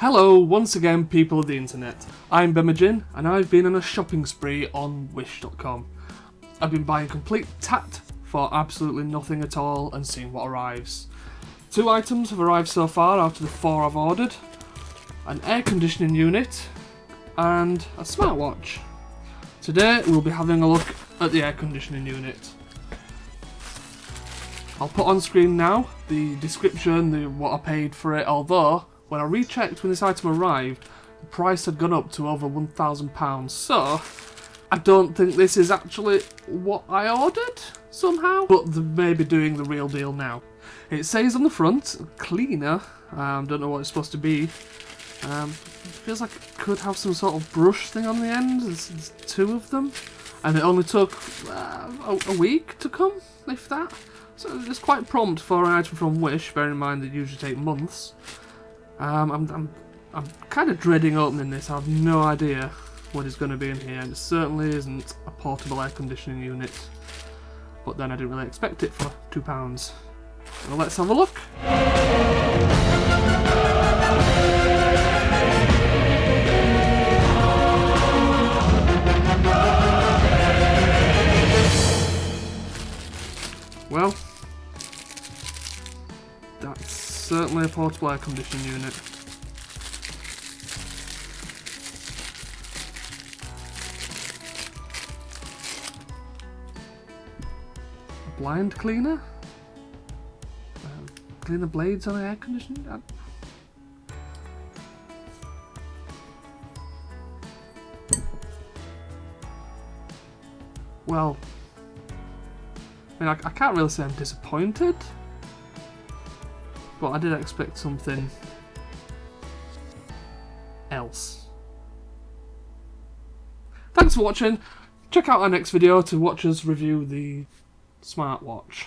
Hello, once again people of the internet. I'm Bemajin and I've been on a shopping spree on Wish.com. I've been buying complete tat for absolutely nothing at all and seeing what arrives. Two items have arrived so far out of the four I've ordered. An air conditioning unit and a smartwatch. Today we'll be having a look at the air conditioning unit. I'll put on screen now the description, the what I paid for it, although when I rechecked when this item arrived, the price had gone up to over £1,000, so I don't think this is actually what I ordered somehow, but they may be doing the real deal now. It says on the front, cleaner, um, don't know what it's supposed to be. Um, feels like it could have some sort of brush thing on the end, there's, there's two of them. And it only took uh, a, a week to come, if that. So it's quite prompt for an item from Wish, bear in mind they usually take months. Um, I'm, I'm, I'm kind of dreading opening this. I have no idea what is going to be in here. And it certainly isn't a portable air conditioning unit. But then I didn't really expect it for £2. Well, let's have a look. Well, certainly a portable air conditioning unit. A blind cleaner? Uh, clean the blades on the air conditioning? I well, I mean, I, I can't really say I'm disappointed. But I did expect something else. Thanks for watching. Check out our next video to watch us review the smartwatch.